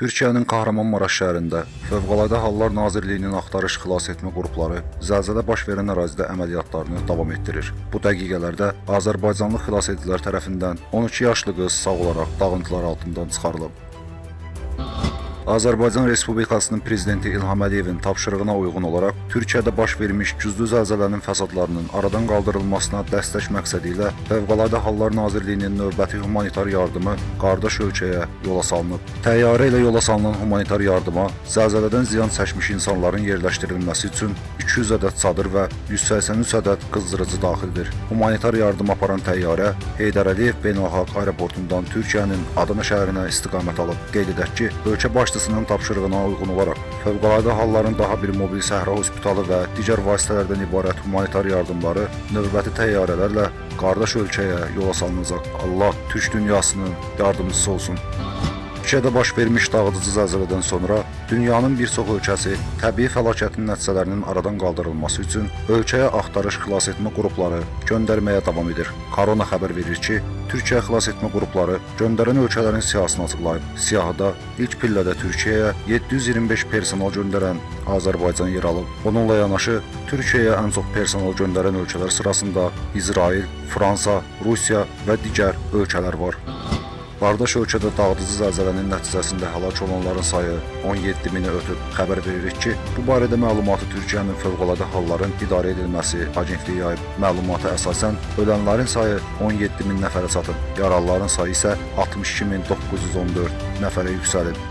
Türkiyənin Kahramanmaraş şəhərində Fövqəladə Hallar Nazirliyinin axtarış xilas etmə qrupları zəlzələ baş verən ərazidə əməliyyatlarını davam etdirir. Bu dəqiqələrdə Azərbaycanlı xilas edicilər tərəfindən 12 yaşlı qız sağ olaraq dağıntılar altından çıxarılıb. Azərbaycan Respublikasının prezidenti İlham Əliyevin tapşırığına uyğun olaraq Türkiyədə baş vermiş güclü zəlzələnin fəsadlarının aradan qaldırılmasına dəstək məqsədi ilə Fövqəladə Hallar Nazirliyinin növbəti humanitar yardımı qardaş ölkəyə yola salınıb. Təyyarə ilə yola salınan humanitar yardıma zəlzələdən ziyan çəkmiş insanların yerləşdirilməsi üçün 200 ədəd çadır və 183 ədəd qızdırıcı daxildir. Humanitar yardım aparan təyyarə Heydər Əliyev Beynəlxalq Aeroportundan Türkiyənin Adana şəhərinə istiqamət alıb. Qeyd edək ki, ölkə başçısının tapşırığına uyğun olaraq Fövqəladə Halların daha bir mobil səhra hospitalı və digər vasitələrdən ibarət humanitar yardımları növbəti təyyarələrlə qardaş ölkəyə yola salınacaq. Allah türk dünyasının yardımcısı olsun. Türkiyədə baş vermiş dağıdıcı zəlzələdən sonra dünyanın bir çox ölkəsi təbii fəlakətin nəticələrinin aradan qaldırılması üçün ölkəyə axtarış xilas etmə qrupları göndərməyə davam edir. Korona xəbər verir ki, Türkiyə xilas etmə qrupları göndərən ölkələrin siyahısını açıqlayıb. Siyahıda ilk pillədə Türkiyəyə 725 personal göndərən Azərbaycan yer alıb. Bununla yanaşı Türkiyəyə ən çox personal göndərən ölkələr sırasında İsrail, Fransa, Rusiya və digər ölkələr var. Qardaş ölkədə dağıdıcı zəlzələnin nəticəsində həlak olanların sayı 17 mini ötüb. Xəbər veririk ki, bu barədə məlumatı Türkiyənin Fövqəladə Halların İdarə Edilməsi Agentliyi yayıb. Məlumata əsasən ölənlərin sayı 17 min nəfərə çatıb, yaralıların sayı isə 62 min 914 nəfərə yüksəlib.